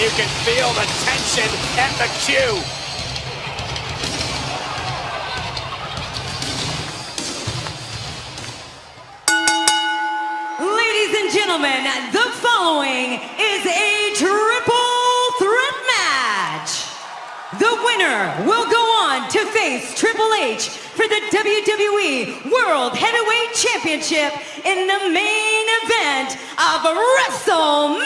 you can feel the tension at the cue. Ladies and gentlemen, the following is a triple threat match. The winner will go on to face Triple H for the WWE World Heavyweight Championship in the main event of WrestleMania.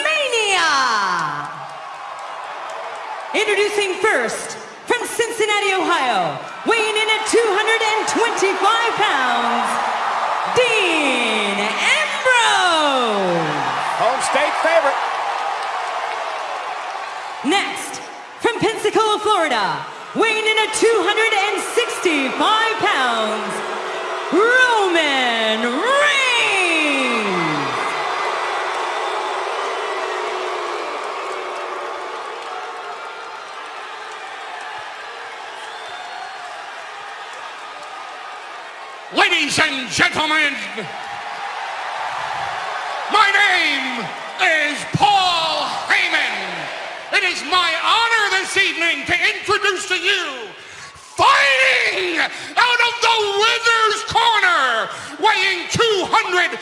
Introducing first, from Cincinnati, Ohio, weighing in at 225 pounds, Dean Ambrose. Home state favorite. Next, from Pensacola, Florida, weighing in at 265 pounds, Roman Reigns. Ladies and gentlemen, my name is Paul Heyman. It is my honor this evening to introduce to you, fighting out of the Wizard's Corner, weighing 295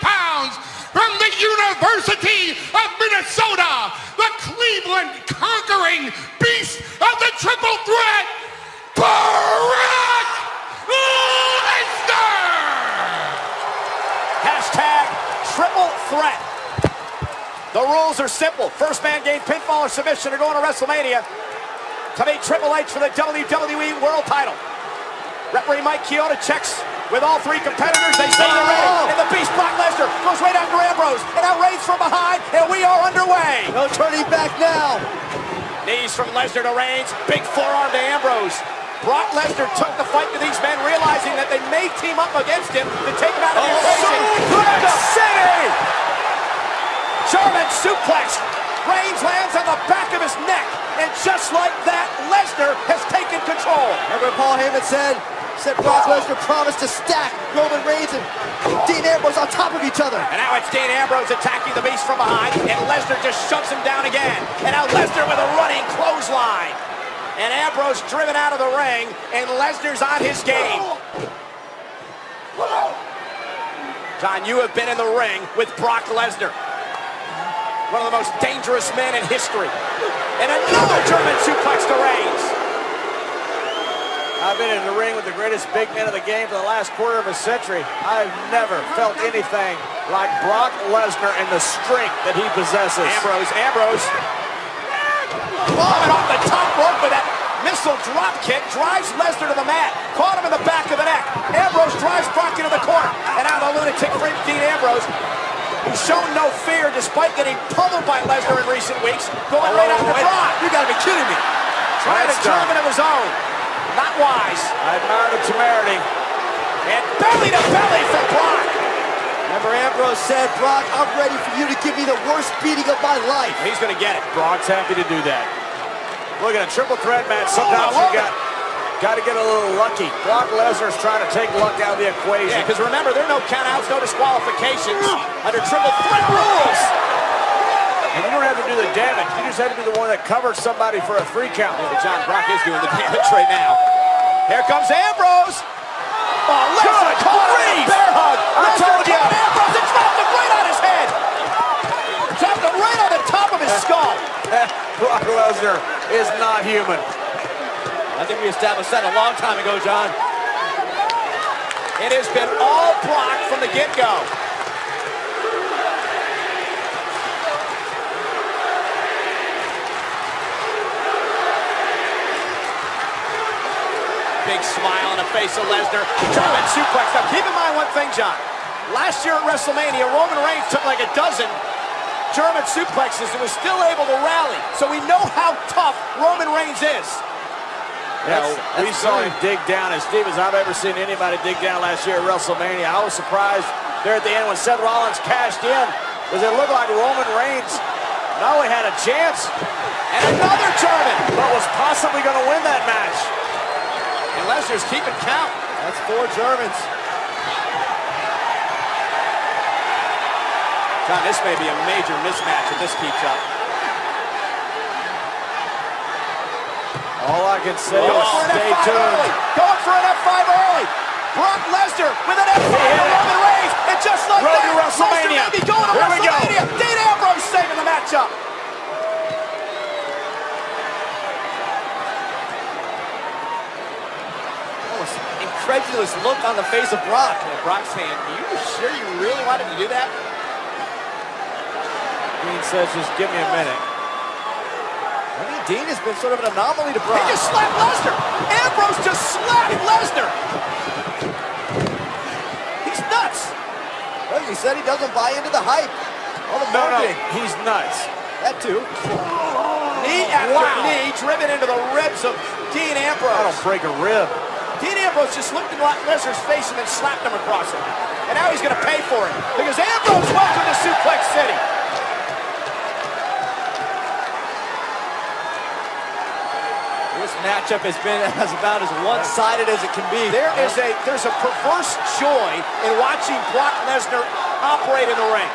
pounds from the University of Minnesota, the Cleveland conquering beast of the triple threat, Brock Lesnar! Hashtag triple threat. The rules are simple. First man gain pinfall or submission to go to WrestleMania to meet Triple H for the WWE World title. Referee Mike Chioda checks with all three competitors. They say they're ready. Oh! And the Beast Brock Lesnar goes right after Ambrose. And Reigns from behind. And we are underway. No turning back now. Knees from Lesnar to Reigns. Big forearm to Ambrose. Brock Lesnar took the fight to these men, realizing that they may team up against him to take him out of the oh, equation. Suplex City! German suplex. Reigns lands on the back of his neck. And just like that, Lesnar has taken control. Remember Paul Heyman said? Said Brock Lesnar promised to stack Roman Reigns and Dean Ambrose on top of each other. And now it's Dean Ambrose attacking the Beast from behind, and Lesnar just shoves him down again. And now Lesnar with a running clothesline. And Ambrose driven out of the ring, and Lesnar's on his game. John, you have been in the ring with Brock Lesnar. One of the most dangerous men in history. And another German suplex to Reigns. I've been in the ring with the greatest big men of the game for the last quarter of a century. I've never felt anything like Brock Lesnar and the strength that he possesses. Ambrose, Ambrose. Coming off the top with that missile drop kick, drives Lesnar to the mat. Caught him in the back of the neck. Ambrose drives Brock into the corner. And now the lunatic freak Dean Ambrose, who's shown no fear despite getting pummeled by Lesnar in recent weeks, going right after oh, wait. Brock. You gotta be kidding me. Trying a That's done. German of his own. Not wise. I admire the temerity. And belly to belly for Brock. Remember Ambrose said, Brock, I'm ready for you to give me the worst beating of my life. He's going to get it. Brock's happy to do that. Look at a triple threat match. Sometimes Oh, you got got to get a little lucky. Brock Lesnar's trying to take luck out of the equation. Yeah, because remember, there are no countouts, no disqualifications under triple threat rules. And you don't have to do the damage. You just have to be the one that covers somebody for a three count. But John Brock is doing the damage right now. Here comes Ambrose. Oh, Lesnar caught bear hug. I Lesnar told ya. caught Ambrose and dropped him right on his head. Dropped him right on the top of his skull. Brock Is not human. I think we established that a long time ago, John. It has been all Brock from the get-go. Big smile on the face of Lesnar. German suplex. Now, keep in mind one thing, John. Last year at WrestleMania, Roman Reigns took like a dozen German suplexes and was still able to rally. So we know how tough Roman Reigns is. Yeah, we that's saw true. him dig down as deep as I've ever seen anybody dig down last year at WrestleMania. I was surprised there at the end when Seth Rollins cashed in because it looked like Roman Reigns not only had a chance, And another German. but was possibly going to win that match. And Lesnar's keeping count. That's four Germans. John, this may be a major mismatch if this keeps up. All I can say Going is stay tuned. early. Going for an F5 early. Brock Lesnar with an F5 Yeah. Roman Reigns. And just like Road that, to WrestleMania. Lesnar may be going to Here we go. WrestleMania. Dean Ambrose saving the matchup. Incredulous look on the face of Brock. And Brock's saying, you sure you really wanted to do that? Dean says, just give me a minute. I mean, Dean has been sort of an anomaly to Brock. He just slapped Lesnar. Ambrose just slapped Lesnar. He's nuts. Well, he said he doesn't buy into the hype. All the No, no, he's nuts. That too. Knee after Wow. knee driven into the ribs of Dean Ambrose. That'll break a rib. Dean Ambrose just looked in Brock Lesnar's face and then slapped him across it. And now he's going to pay for it because Ambrose welcome to Suplex City. Matchup has been as about as one-sided as it can be. There is a there's a perverse joy in watching Brock Lesnar operate in the ring.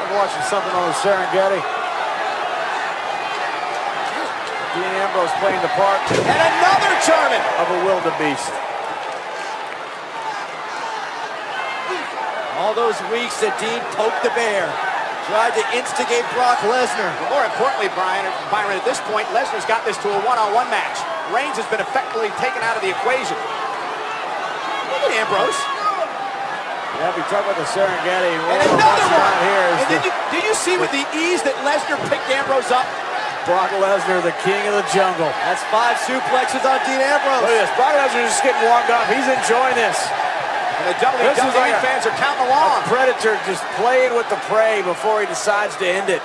Like watching something on the Serengeti. Dean Ambrose playing the part And another German. of a wildebeest. All those weeks that Dean poked the bear, tried to instigate Brock Lesnar. But more importantly, Brian, Byron, at this point, Lesnar's got this to a one-on-one match. Reigns has been effectively taken out of the equation. Look at Ambrose. Yeah, if you talk about the Serengeti, And another one. here is and the did you, did you see with the ease that Lesnar picked Ambrose up? Brock Lesnar, the king of the jungle. That's five suplexes on Dean Ambrose. Look at this. Brock Lesnar just getting warmed up. He's enjoying this. And the This is WWE like fans are counting along. predator just playing with the prey before he decides to end it.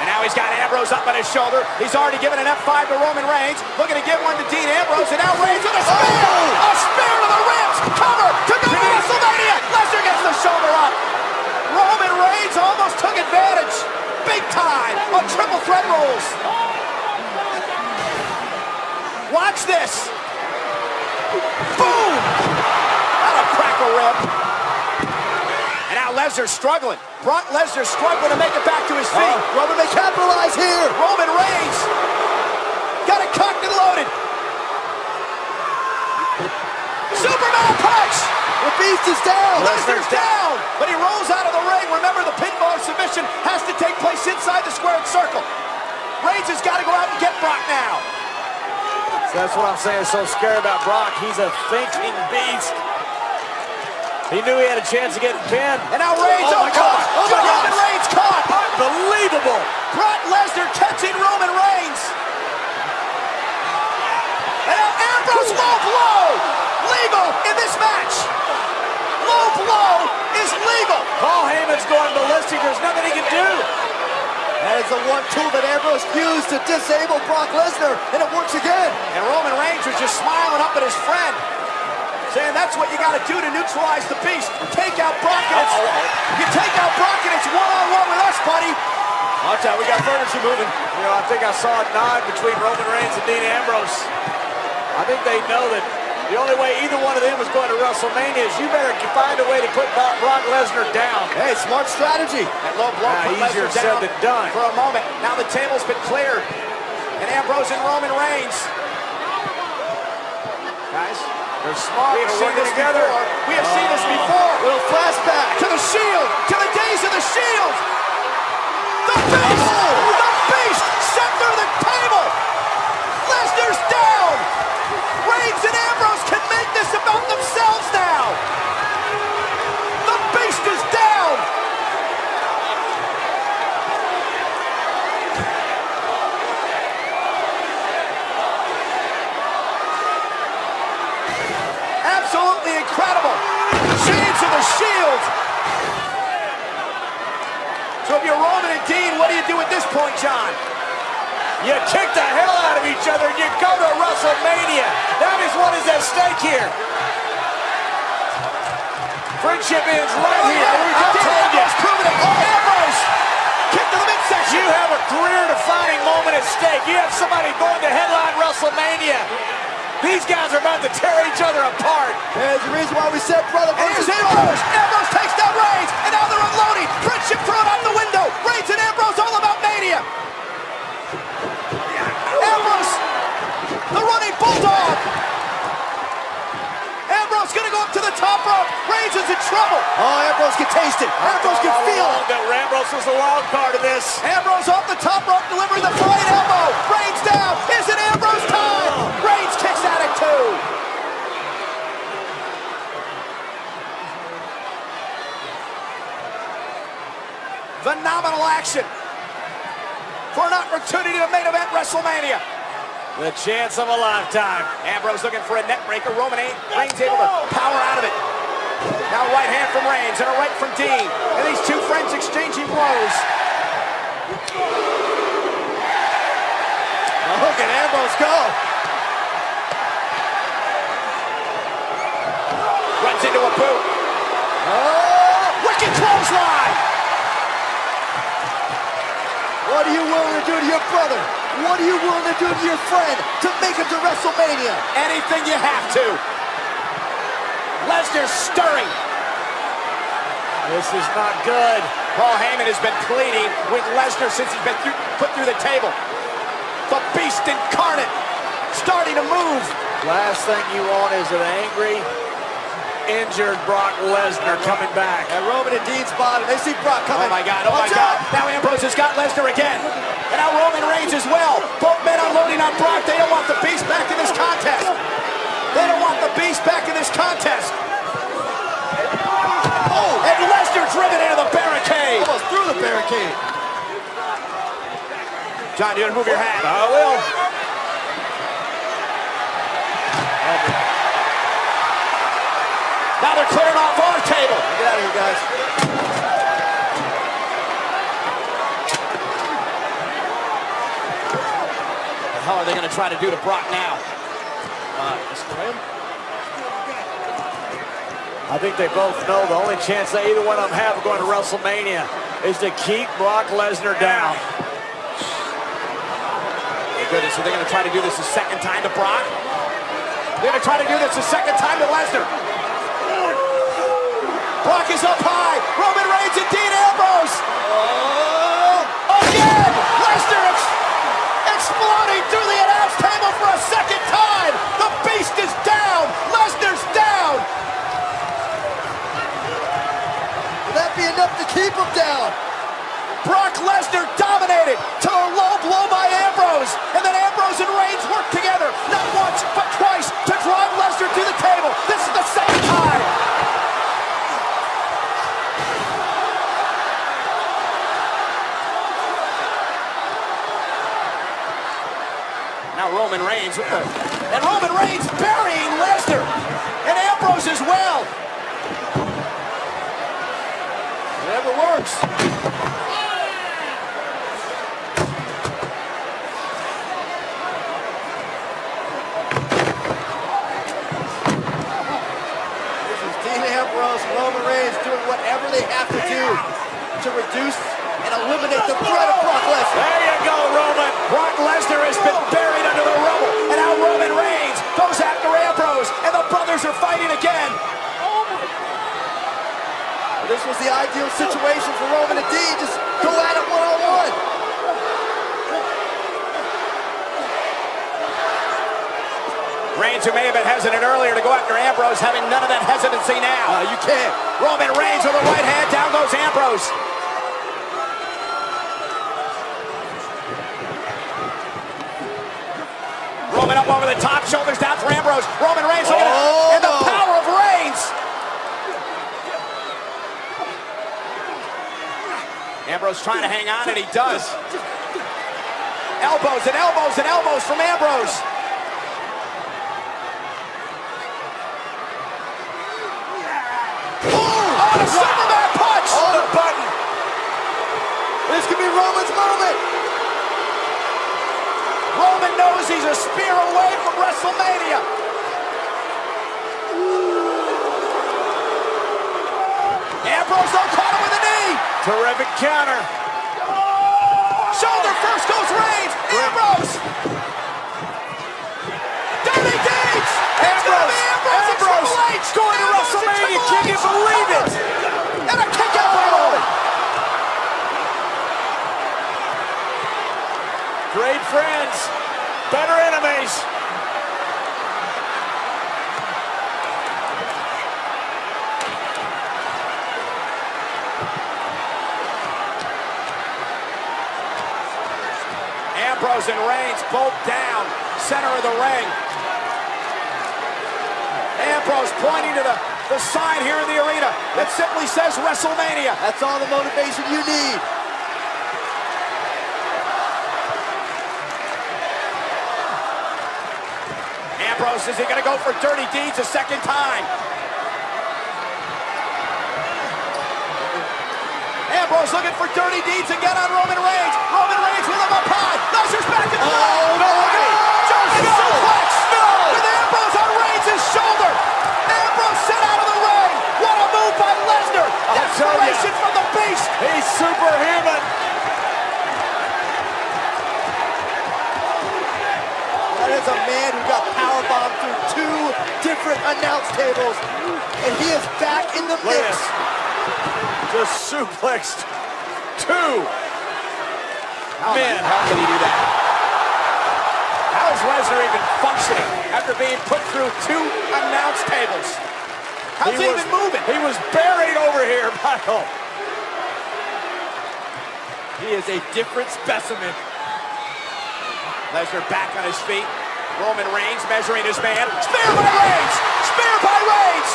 And now he's got Ambrose up on his shoulder. He's already given an F5 to Roman Reigns. Looking to give one to Dean Ambrose. And now Reigns with a oh! spear. A spear to the ribs. Cover to go to WrestleMania. Lesnar gets the shoulder up. Roman Reigns almost took advantage. Big time on triple threat rules. Watch this. Boom. That'll crack a rib. And now Lesnar's struggling. Brock Lesnar's struggling to make it back to his feet. Uh-huh. Roman may capitalize here. Roman Reigns got it cocked and loaded. Superman punch. The beast is down. Lesnar's down, but he rolls out of the ring. Remember, the pinfall submission has to take place inside the squared circle. Reigns has got to go out and get Brock now. That's what I'm saying so scary about Brock. He's a thinking beast. He knew he had a chance of getting pinned. And now Reigns, Oh oh, my caught. God. Oh my Roman gosh. Reigns caught. Unbelievable. Brock Lesnar catching Roman Reigns. And now Ambrose low blow. Legal in this match. Low blow is legal. Paul Heyman's going ballistic. There's nothing he can do. That is the one tool that Ambrose used to disable Brock Lesnar, and it works again. And Roman Reigns was just smiling up at his friend, saying that's what you got to do to neutralize the beast. Take out Brock and it's, you take out Brock and it's one-on-one with us, buddy. Watch out, we got furniture moving. You know, I think I saw a nod between Roman Reigns and Dean Ambrose. I think they know that the only way either one of them is going to WrestleMania is you better find a way to put Brock Lesnar down. Hey, smart strategy. That low blow put easier Lesnar down than done. for a moment. Now the table's been cleared. And Ambrose and Roman Reigns. Guys, They're smart. we have seen this together. before. We have seen this before. Oh. Little flashback. To the shield, to the days of the shield. The beast, the Roman and Dean, what do you do at this point, John? You kick the hell out of each other and you go to WrestleMania. That is what is at stake here. Friendship ends right Oh, here. yeah. I Dean told you. Proving it. Oh, Ambrose. Kick to the midsection. you have a career-defining moment at stake. You have somebody going to headline WrestleMania. These guys are about to tear each other apart. There's the reason why we said brother And versus here's brother. Ambrose. Ambrose takes down Reigns, and now they're unloading. Friendship thrown out the window. Reigns and Ambrose all about Mania. Ambrose, the running bulldog. Ambrose gonna go up to the top rope. Reigns is in trouble. Oh, Ambrose can taste it. Ambrose can feel it. that Ambrose was the wild card of this. Ambrose off the top rope, delivering the flying elbow. Reigns down. Is it Ambrose time? Oh. Reigns kicks out at two. Phenomenal action for an opportunity to main event WrestleMania. The chance of a lifetime. Ambrose looking for a neckbreaker. Roman Reigns able to power out of it. Now right hand from Reigns and a right from Dean. And these two friends exchanging blows. Now look at Ambrose go. Into a boot. Oh, Wicked clothesline. what are you willing to do to your brother? What are you willing to do to your friend to make it to WrestleMania? Anything you have to. Lesnar stirring. This is not good. Paul Heyman has been pleading with Lesnar since he's been through, put through the table. The beast incarnate starting to move. Last thing you want is an angry, injured Brock Lesnar coming back. And Roman and Dean's bottom. They see Brock coming. Oh my God, oh my Watch God. out. Now Ambrose has got Lesnar again. And now Roman Reigns as well. Both men unloading on Brock. They don't want the beast back in this contest. They don't want the beast back in this contest. Oh, and Lesnar driven into the barricade. Almost through the barricade. John, you gonna move your hat? I will. Now they're clearing off our table. Get out of here, guys. What the hell are they gonna try to do to Brock now? Uh, I think they both know the only chance that either one of them have of going to WrestleMania is to keep Brock Lesnar down. My goodness, are they gonna try to do this a second time to Brock? They're gonna try to do this a second time to Lesnar. Brock is up high. Roman Reigns and Dean Ambrose. Oh, again! Lesnar ex- exploding through the announce table for a second time. The beast is down. Lesnar's down. Will that be enough to keep him down? Brock Lesnar dominated to a low blow by Ambrose. And then Ambrose and Reigns work together, not once, but twice, to drive Lesnar to the table. Reigns. And Roman Reigns burying Lesnar. And Ambrose as well. Whatever works. This is Dean Ambrose and Roman Reigns doing whatever they have to do to reduce and eliminate the threat of Brock Lesnar. There you go, Roman. Brock Lesnar has been buried under the rubble, and now Roman Reigns goes after Ambrose, and the brothers are fighting again. This was the ideal situation for Roman and Dean. Just go at it one-on-one. Reigns, who may have been hesitant earlier to go after Ambrose, having none of that hesitancy now. Uh, you can't. Roman Reigns with a right hand, down goes Ambrose. Roman up over the top, shoulders down for Ambrose. Roman Reigns looking Oh, at and the power of Reigns. Ambrose trying to hang on, and he does. Elbows and elbows and elbows from Ambrose. Oh, and a Superman punch! On the button. This could be Roman's moment. Roman knows he's a spear away from WrestleMania. Ambrose though caught him with a knee. Terrific counter. Shoulder first goes Reigns. Ambrose. Dirty Deeds. It's gonna be Ambrose, and Ambrose Triple H. going to Ambrose and WrestleMania. Triple Can you H. believe it? And a kick out by Roman. Great friends, better enemies. Ambrose and Reigns both down, center of the ring. Ambrose pointing to the, the sign here in the arena that simply says WrestleMania. That's all the motivation you need. Ambrose, is he going to go for dirty deeds a second time? Ambrose looking for dirty deeds again on Roman Reigns. Roman Reigns with him up high. Lesnar's back in the Oh, ring. no, Ready? no, Jumping no, suplex. no. With Ambrose on Reigns' shoulder. Ambrose sent out of the ring. What a move by Lesnar. tell ya. Desperation from the beast. He's superhuman. That is a man who got powerbombed through two different announce tables, and he is back in the mix. Just suplexed two. Man, how can he do that? How is Lesnar even functioning after being put through two announce tables? How's he, was, even moving? He was buried over here, Michael. He is a different specimen. Lesnar back on his feet. Roman Reigns measuring his man. Spear by Reigns! Spear by Reigns!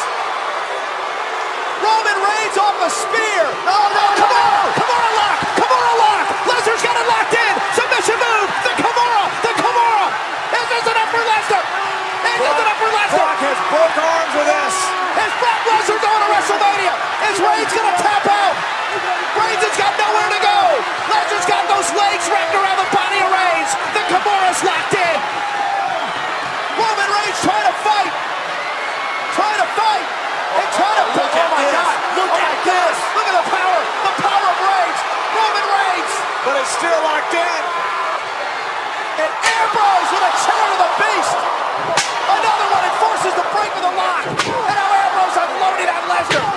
Roman Reigns off the spear! Oh no, Kimura! Kimura lock! Kimura lock! Lesnar's got it locked in! Submission move! The Kimura! The Kimura! This isn't up for Lesnar! This isn't up for Lesnar! Brock has broke arms with this. Is Brock Lesnar going to WrestleMania? Is Reigns going to still locked in. And Ambrose with a chair to the beast. Another one that forces the break of the lock. And now Ambrose unloaded on Lesnar.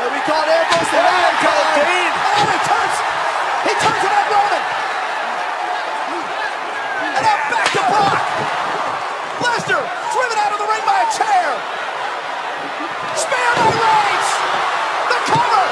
And we caught Ambrose the lion called Dean. And now he turns. He turns it on Roman. And now back to Brock. Lesnar driven out of the ring by a chair. Spear by Reigns. The cover.